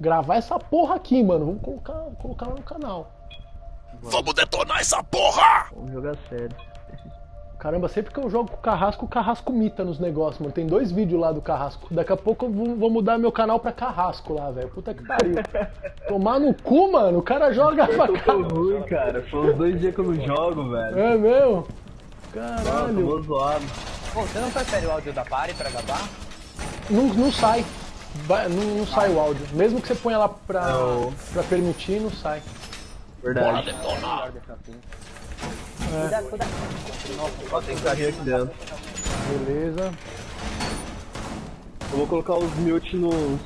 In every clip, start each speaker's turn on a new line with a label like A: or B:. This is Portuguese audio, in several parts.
A: gravar essa porra aqui, mano. Vamos colocar, colocar lá no canal.
B: Vamos detonar essa porra!
C: Vamos jogar sério.
A: Caramba, sempre que eu jogo com o Carrasco, o Carrasco mita nos negócios, mano. Tem dois vídeos lá do Carrasco. Daqui a pouco eu vou, mudar meu canal pra Carrasco lá, velho. Puta que pariu. Tomar no cu, mano. O cara joga pra caralho.
C: ruim, cara. Foi uns dois dias que eu não jogo, velho.
A: É meu?
C: Nossa,
A: Caralho.
C: tô zoado.
D: Pô, você não prefere o áudio da party pra gravar?
A: Não, não sai. Vai- não, não sai o áudio. Mesmo que você ponha lá pra,
C: Não.
A: pra permitir, não sai.
C: Verdade.
D: Assim.
A: É.
D: Cuidado, cuidado.
C: Ó, tem carrinho aqui dentro.
A: Beleza.
C: Eu vou colocar os mute nos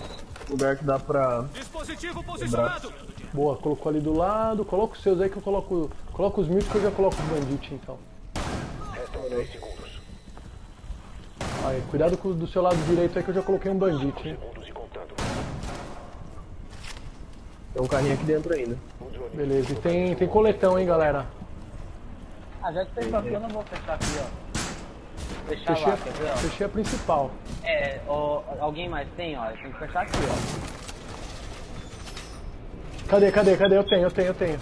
C: lugar que dá pra.
B: Dispositivo posicionado!
A: Boa, colocou ali do lado. Coloca os seus aí que eu coloco. Coloca os mil que eu já coloco os bandit então. Aí, cuidado com do seu lado direito aí que eu já coloquei um bandit, hein?
C: Tem um carrinho aqui dentro ainda.
A: Beleza, e tem, tem coletão, hein, galera?
D: Ah, já que fechou aqui, eu não vou fechar aqui, ó. Fechar
A: Fechei,
D: lá, quer ver, ó?
A: fechei a principal.
D: É, ó, alguém mais tem, ó? Tem que fechar aqui, ó.
A: Cadê, cadê, cadê? Eu tenho, eu tenho, eu tenho.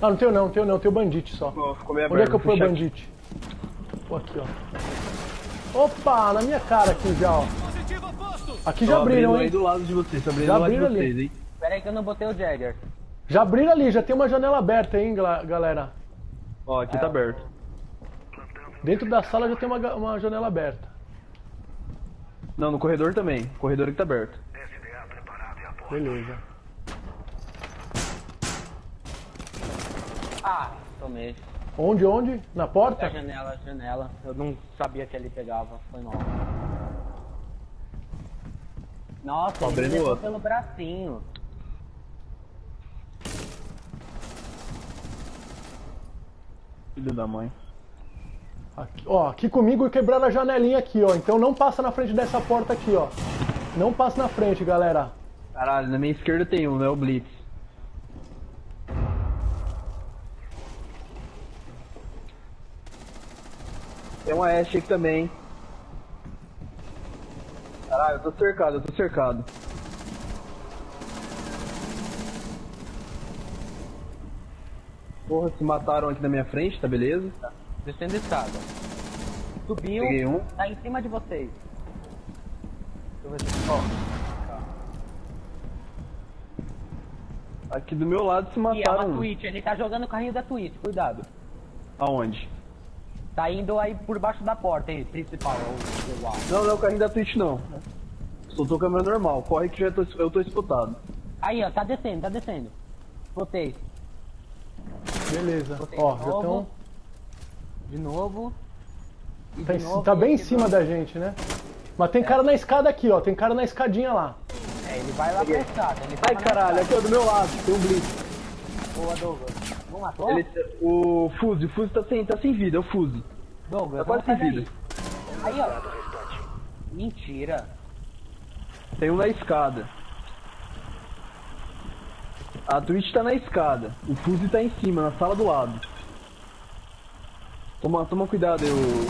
A: Ah, não tenho não, não tenho não, eu tenho bandit só.
C: Meio
A: Onde é que eu fui o
C: fechar aqui.
A: bandit? Pô, aqui, ó. Opa, na minha cara aqui já, ó.
B: Dispositivo oposto!
A: Aqui já abriram,
C: abrindo aí
A: hein?
C: do lado de vocês, tô abrindo
A: Já
C: do lado de
A: abriram ali.
C: vocês, hein?
D: Pera aí que eu não botei o Jagger.
A: Já abriram ali, já tem uma janela aberta, hein, galera?
C: Ó, aqui tá aberto.
A: Dentro da sala já tem uma, uma janela aberta.
C: Não, no corredor também. O corredor aqui tá aberto.
A: Beleza.
D: Ah, tomei.
A: Onde, onde? Na porta?
D: janela, janela. Eu não sabia que ele pegava. Foi mal. Nossa, ele levou
C: outro.
D: pelo bracinho.
C: Filho da mãe.
A: Aqui, ó, aqui comigo quebraram a janelinha aqui, ó. Então não passa na frente dessa porta aqui, ó. Não passa na frente, galera.
C: Caralho, na minha esquerda tem um, né? O Blitz. Tem uma Ashe aqui também. Caralho, eu tô cercado, eu tô cercado. Porra, se mataram aqui na minha frente, tá beleza?
D: Descendo a escada. Subiu.
C: Peguei um.
D: Tá em cima de vocês. Deixa eu ver se... Ó,
C: Aqui do meu lado se
D: aqui é uma
C: mataram. um.
D: Twitch. Ele tá jogando o carrinho da Twitch. Cuidado.
C: Aonde?
D: Tá indo aí por baixo da porta aí, principal. alto.
C: Não, não é o carrinho da Twitch não. Soltou câmera normal. Corre que já tô, eu tô espotado.
D: Aí, ó. Tá descendo, tá descendo. Botei.
A: Beleza.
D: Botei
A: Ó,
D: de
A: já estão.
D: De novo. E
A: Tá,
D: de
A: em-
D: novo,
A: tá bem em cima
D: novo.
A: da gente, né? Mas tem cara na escada aqui, ó. Tem cara na escadinha lá.
D: É, ele vai lá pra escada. Ele
C: Ai caralho, aqui ó, do meu lado, tem um Blitz.
D: Boa, Douglas. Não matou?
C: Ele, o Fuse, o Fuse tá sem, tá sem vida, é o Fuse.
D: Douglas,
C: Tá quase
D: vamos
C: sem vida.
D: daí. Aí, ó. Mentira.
C: Tem um na escada. A Twitch tá na escada. O Fuse tá em cima, na sala do lado. Toma, toma cuidado aí, o...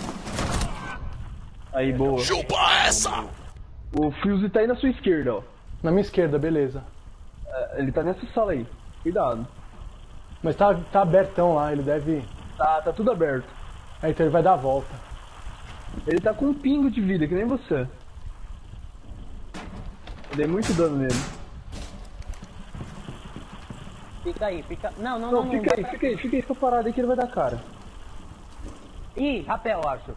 C: Aí, boa.
B: Chupa essa!
C: O Fuse tá aí na sua esquerda, ó.
A: Na minha esquerda, beleza.
C: É, Ele tá nessa sala aí. Cuidado.
A: Mas tá, tá abertão lá, ele deve.
C: Tá, tá tudo aberto.
A: Aí então ele vai dar a volta.
C: Ele tá com um pingo de vida, que nem você. Eu dei muito dano nele.
D: Fica aí, fica. Não, não,
C: Não,
D: não.
C: fica
D: não
C: aí, fica aí, fica aí, fica parado aí que ele vai dar cara.
D: Ih, rapel, acho.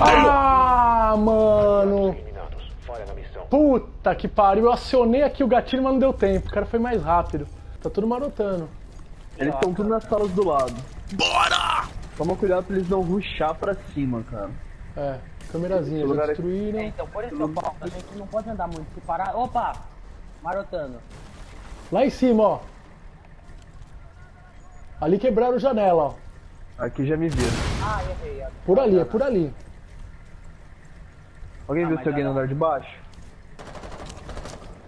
A: Ah, mano! Puta que pariu, eu acionei aqui o gatilho, mas não deu tempo. O cara foi mais rápido. Tá tudo marotando.
C: Eles estão tudo nas salas do lado.
B: Bora!
C: Toma cuidado pra eles não rushar pra cima, cara.
A: É, câmerazinha, já
C: lugar é-
A: destruíram.
D: então, por isso que eu falo, a gente não pode andar muito. Se parar. Opa! Marotando.
A: Lá em cima, ó. Ali quebraram janela, ó.
C: Aqui já me viram.
D: Ah, errei.
A: Por ali, é por ali.
C: Alguém
D: Ah,
C: viu se alguém no andar de baixo?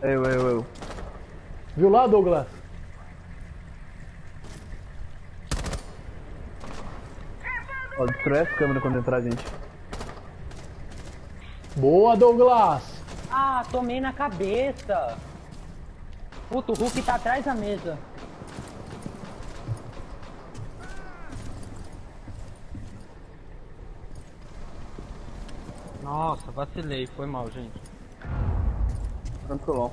C: Eu, eu, eu.
A: Viu lá, Douglas?
C: Ó, destrói essa câmera quando entrar, gente.
A: Boa, Douglas!
D: Ah, tomei na cabeça. Puta, o Hulk tá atrás da mesa.
E: Nossa, vacilei, foi mal, gente.
C: Tranquilão.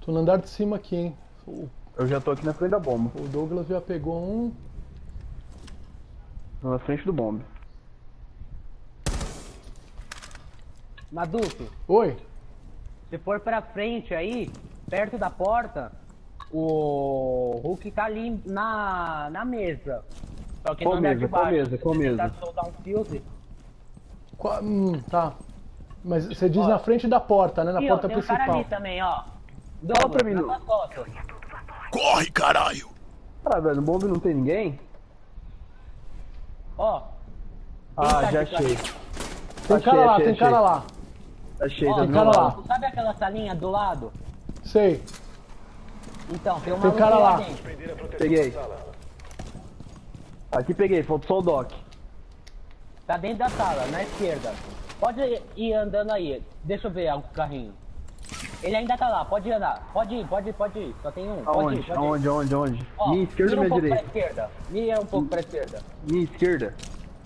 A: Tô no andar de cima aqui, hein. O,
C: Eu já tô aqui na frente da bomba.
A: o Douglas já pegou um.
C: Na frente do bombe.
D: Maduto,
A: Oi?
D: Se for pra frente aí, perto da porta, o Hulk tá ali na, na mesa. Só que
C: Qual
D: no andar
C: mesa? Qual mesa? Qual mesa?
D: tentar soltar um fuse.
A: Qua- hum, tá. Mas você diz na frente da porta, né? Na
D: Ih, ó,
A: porta
D: tem um cara
A: principal.
D: ali também, ó. Douglas,
C: pra mim, não.
B: Corre, caralho!
C: Ah, velho, no bombe não tem ninguém?
D: Ó.
C: Ah,
D: tá
C: já achei.
A: Tem
C: Achei,
A: cara lá,
C: achei,
A: tem
C: achei.
A: cara lá.
D: Ó,
C: tá meu
A: cara
C: lado.
A: lá.
D: Tu sabe aquela salinha do lado?
A: Sei.
D: Então, tem um
A: Tem cara
D: lá dentro.
C: Peguei. Aqui peguei, falta só o Doc.
D: Tá dentro da sala, na esquerda. Pode ir andando aí. Deixa eu ver o carrinho. Ele ainda tá lá, pode ir andar. Pode ir, pode ir, pode ir. Só tem um. Pode ir,
C: Aonde?
D: pode ir.
C: Aonde, aonde, aonde?
D: Ó,
C: minha esquerda ou
D: um
C: minha
D: pouco
C: direita?
D: pra esquerda. Mira um pouco pra esquerda.
C: Minha esquerda?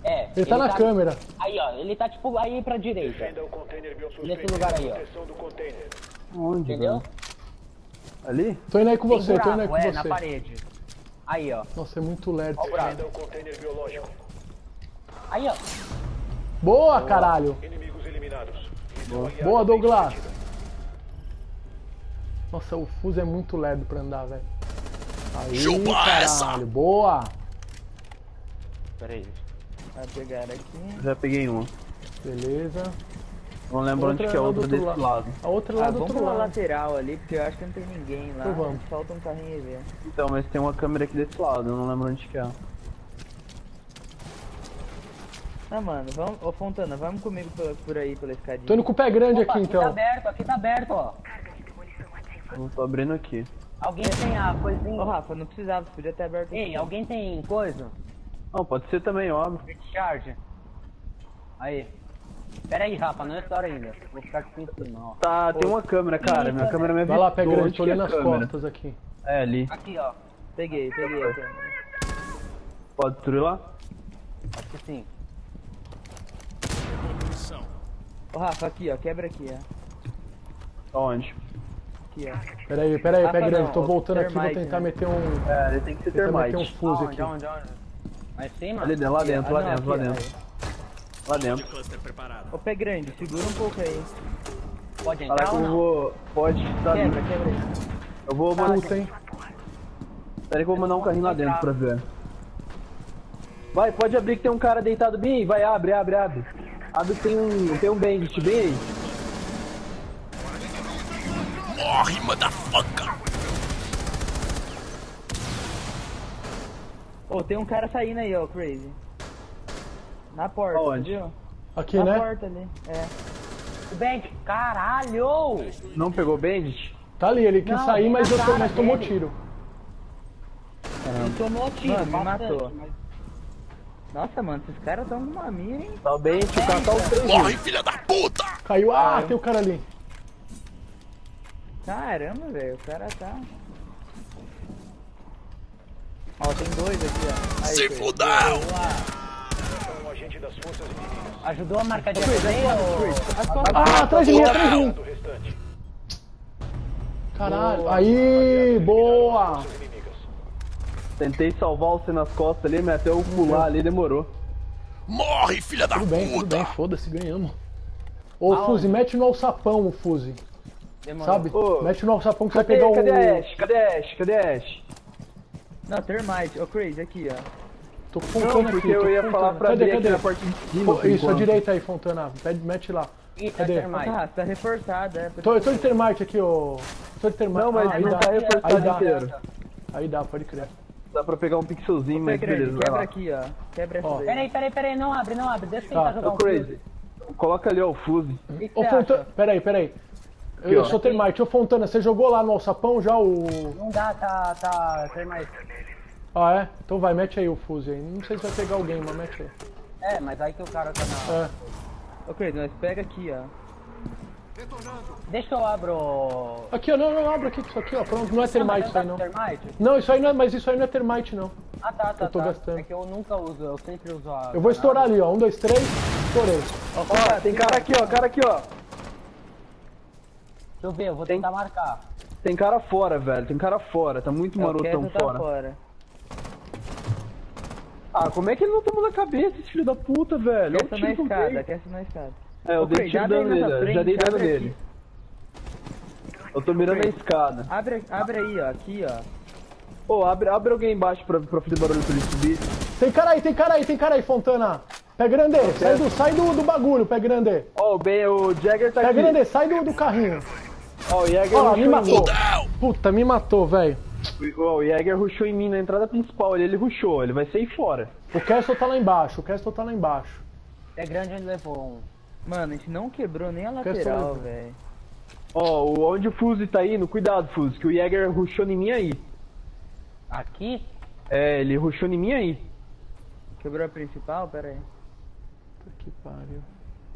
D: É.
A: Ele tá na câmera.
D: Aí, ó. Ele tá tipo aí pra direita. Nesse lugar aí, ó.
C: Onde,
D: Entendeu?
C: velho? Ali?
A: Tô indo aí com
D: Tem
A: você, tô indo aí
D: buraco,
A: com
D: é, na
A: você.
D: parede. Aí, ó.
A: Nossa, é muito lerdo.
D: Ó o buraco. Aí, ó.
A: Boa, caralho. Boa, Douglas. Nossa, o fuso é muito lerdo pra andar, velho. Aí,
B: Chupa essa!
A: caralho. Boa.
D: Pera aí.
E: Vai pegar aqui.
C: Já peguei uma.
A: Beleza.
C: Não lembro
A: Outra
C: onde que é outra
A: outro
C: desse
A: lado.
C: lado.
A: A outra lá
E: Ah,
A: do
E: vamos
A: outro lado.
E: lateral ali, porque eu acho que não tem ninguém lá.
A: Então vamos.
E: Falta um carrinho ver.
C: Então, mas tem uma câmera aqui desse lado, eu não lembro onde que é.
E: Ah, mano, vamos. Ô Fontana, vamos comigo por, por aí, pela escadinha.
A: Tô indo com o pé grande
D: Opa,
A: aqui,
D: aqui tá
A: então.
D: aberto, aqui tá aberto, ó.
C: Eu tô abrindo aqui.
D: Alguém tem a coisinha?
E: Ô Rafa, não precisava, você podia ter aberto
D: Ei,
E: aqui.
D: alguém tem coisa?
C: Não, pode ser também, eu abro.
D: Charge. Aí. Pera aí, Rafa, não é hora ainda. Vou ficar aqui em cima, ó.
C: Tá, tem uma câmera, cara. Minha câmera me
A: Vai lá,
C: avisou
A: grande,
C: onde
A: tô
C: é
A: olhando as costas aqui.
C: É, ali.
D: Aqui, ó.
E: Peguei, peguei a câmera.
C: Pode destruir lá?
D: Acho que sim.
E: Ô Rafa, aqui ó, quebra aqui, ó.
C: Aonde?
E: Aqui, ó.
A: Pera aí, pera aí,
E: Rafa,
A: grande. Tô voltando aqui, vou
E: termite,
A: tentar
E: né?
A: meter um.
C: É, ele tem que ser
A: Tentar meter um
C: termite.
A: fuso
D: Onde,
A: aqui.
D: onde, onde? Lá em cima?
C: Ali dentro, lá dentro, lá
E: Ah, não,
C: dentro, lá dentro. Lá dentro.
B: Cluster preparado.
E: Ô pé grande, segura um pouco aí.
D: Pode entrar ou
C: eu
D: não?
C: vou. Pode. Tá
E: Quebra, quebra aí.
C: Eu vou.
A: Puta,
C: Puta,
A: hein?
C: Pera aí que eu vou mandar um carrinho lá dentro pra ver. Vai, pode abrir que tem um cara deitado bem aí. Vai, abre, abre, abre. Abre que tem um. Tem um bandit bem aí.
B: Morre, motherfucker!
E: Ô, tem um cara saindo aí, ó, Crazy. Na porta,
C: Aonde?
E: viu?
A: Aqui,
E: Na
A: né?
E: porta ali. É.
D: O Bank, caralho!
C: Não pegou bandit?
A: Tá ali, ele quis
D: Não,
A: sair, mas,
D: na
A: eu tô- mas tomou
D: dele.
A: tiro.
D: Ele tomou tiro,
E: Mano, me matou.
D: mas-
E: Nossa, mano, esses caras tão com uma mira, hein?
C: Tá o bandit, o cara tá os três
B: Morre, filha da puta!
A: Caiu. Ah, tem o cara ali.
E: Caramba, velho, o cara tá. Ó, tem dois aqui, ó. Aí,
B: Se fudeu!
D: Ajudou a marcar de ou...
A: Ah, atrás de mim, atrás de mim. Caralho. Aí, boa.
C: Tentei salvar você nas costas ali, mas até eu pular ali demorou.
B: Morre, filha da
A: Tudo bem, tudo
B: puta!
A: bem, foda-se, ganhamos. Ô, Fuzi, mete no alçapão o Fuzi.
D: Demorou.
A: Sabe?
C: Ô,
A: Mete no alçapão que vai
C: Cadê,
A: pegar o.
C: cadê a Ash? Cadê a Ash? Cadê a Ash?
E: Não, Termite. Ô, Crazy, aqui, ó.
A: Tô
C: Não,
A: fontando
C: porque
A: aqui.
C: eu
A: tô
C: ia
A: fontando.
C: falar pra
A: cadê,
C: abrir aqui
A: cadê?
C: na parte de cima.
A: Pô, isso, à
C: enquanto.
A: direita aí, Fontana. Pede, mete lá.
D: Ih, tá
A: Cadê?
D: termite.
E: Ah, tá reforçado, é.
A: Tô, eu tô de termite aqui, ô. Tô de termite.
C: Não, mas
A: ah, aí
C: não
A: dá.
C: tá
A: Aí
C: reforçado
A: dá.
C: inteiro.
A: Aí dá, pode crer.
C: Dá pra pegar um pixelzinho, mas beleza,
E: quebra aqui, ó. Quebra essa daí.
D: Peraí, peraí, peraí, não abre, não abre. Deixa eu
A: Tá,
D: tentar jogar
C: Ô,
D: um
C: Crazy, coloca ali ó, o fuse.
D: O
A: Ô, Fontana. Peraí, peraí. Eu, eu sou termite. Ô, Fontana, você jogou lá no alçapão já o.
D: Não dá, tá, tá, termite.
A: Ah, é? Então vai, mete aí o fuse aí. Não sei se vai pegar alguém, mas mete aí.
D: É, mas aí que o cara tá na.
A: É.
E: Ok, nós pega aqui, ó.
D: Deixa eu abro.
A: Aqui, ó, não, não, abre aqui, isso aqui, ó. Pronto, não é termite isso aí, não.
D: Termite?
A: Não, isso aí não é, mas isso aí não é termite, não.
D: Ah, tá, tá,
A: Eu tô
D: tá.
A: gastando.
D: É que eu nunca uso, eu sempre uso a.
A: Eu vou estourar ali, ó. Um, dois, três, estourei.
C: Ó, tem cara aqui, ó, cara aqui, ó.
D: Eu ver, eu vou
C: Tem-
D: tentar marcar.
C: Tem cara fora, velho. Tem cara fora. Tá muito
E: É,
C: marotão
E: tá
C: fora.
E: fora.
C: Ah, como é que ele não tomou na cabeça, esse filho da puta, velho?
E: Aquece na escada, aquece na escada.
C: É, eu
E: Ô,
C: dei tiro dano nele, já dei dano nele. Eu tô mirando a
E: Craig.
C: escada.
E: Abre, abre aí, ó. Aqui, ó.
C: Ô, abre, abre alguém embaixo pra, pra fazer barulho pra ele subir.
A: Tem cara aí, tem cara aí, tem cara aí, Fontana. Pé grande, sai, do, sai do, do bagulho, pé grande.
C: Ó, o, ben, o Jagger tá
A: Pé
C: aqui.
A: grande, sai do, do carrinho.
C: Ó, o Jäger
A: Ó me matou. Puta, me matou, velho.
C: Ó, o Jäger rushou em mim na entrada principal. Ele, ele rushou, ele vai sair fora.
A: O Castle tá lá embaixo, o Castle tá lá embaixo.
D: É grande onde levou um.
E: Mano, a gente não quebrou nem a lateral, velho.
C: Ó, o- onde o Fuse tá indo, cuidado, Fuse, que o Jäger rushou em mim aí.
D: Aqui?
C: É, ele rushou em mim aí.
E: Quebrou a principal? Pera aí.
A: Puta que pariu.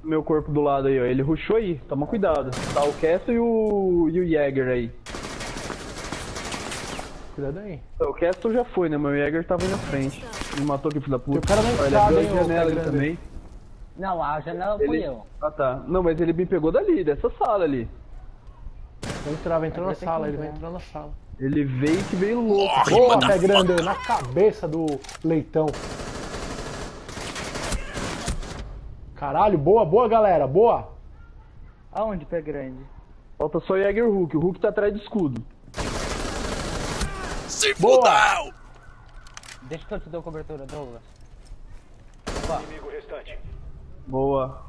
C: Meu corpo do lado aí, ó. Ele rushou aí, toma cuidado. Tá o Castle e o, e o Jäger aí.
A: Cuidado aí.
C: O Castle já foi, né? Mas o Jäger tava aí na frente. Me matou aqui, filho da puta.
A: O cara
C: Ó, ele
A: escada,
C: abriu a janela ali também.
D: Não, a janela fui
C: Ele...
D: eu.
C: Ah, tá. Não, mas ele me pegou dali, dessa sala ali.
A: Vai entrar, vai entrar na sala, ele vai
E: entrar.
A: na sala.
C: Ele veio que veio louco.
A: Boa, pé grande, na cabeça do leitão. Caralho, boa, boa, galera, boa.
E: Aonde, pé grande?
C: Falta só o Jäger Hulk. O Hulk tá atrás do escudo.
B: Se fudeu!
D: Deixa que eu te dou cobertura, Douglas.
C: Boa.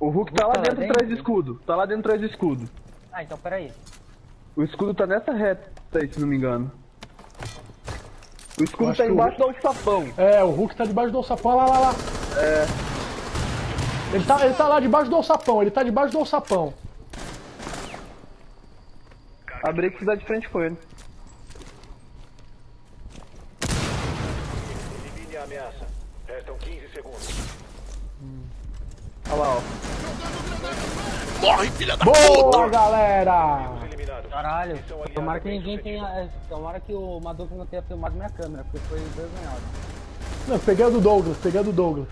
C: O Hulk tá lá
E: tá lá
C: dentro
E: dentro?
C: atrás do escudo. Tá lá dentro atrás do escudo.
D: Ah, então peraí.
C: O escudo tá nessa reta aí, se não me engano. O escudo tá
A: o
C: embaixo do alçapão.
A: É, o Hulk tá debaixo do alçapão, lá, lá, lá. É. Ele tá, ele tá lá debaixo do alçapão, ele tá debaixo do alçapão.
C: Abri que dá de frente com ele.
F: Elimine a ameaça. Restam 15 segundos.
C: Olha lá, ó.
B: Morre, filha da
A: Boa,
B: puta!
A: galera!
D: Caralho. Tomara que ninguém tenha. é, Tomara que o Maduco não tenha filmado minha câmera, porque foi envergonhado.
A: Não, peguei a do Douglas, peguei a do Douglas.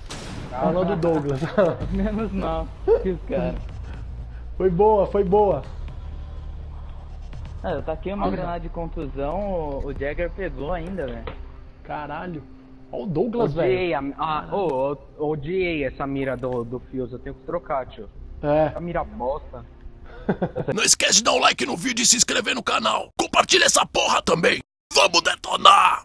A: A do Douglas.
E: Menos mal que os caras.
A: foi boa, foi boa.
E: Ah, eu taquei uma granada de contusão, o, o Jagger pegou ainda, velho.
A: Caralho. Olha o Douglas, velho.
D: Odiei a. Ô, ô, odiei essa mira do, do Fios, eu tenho que trocar, tio.
A: É.
D: A mira bosta.
B: Não esquece de dar um like no vídeo e se inscrever no canal. Compartilha essa porra também. Vamos detonar!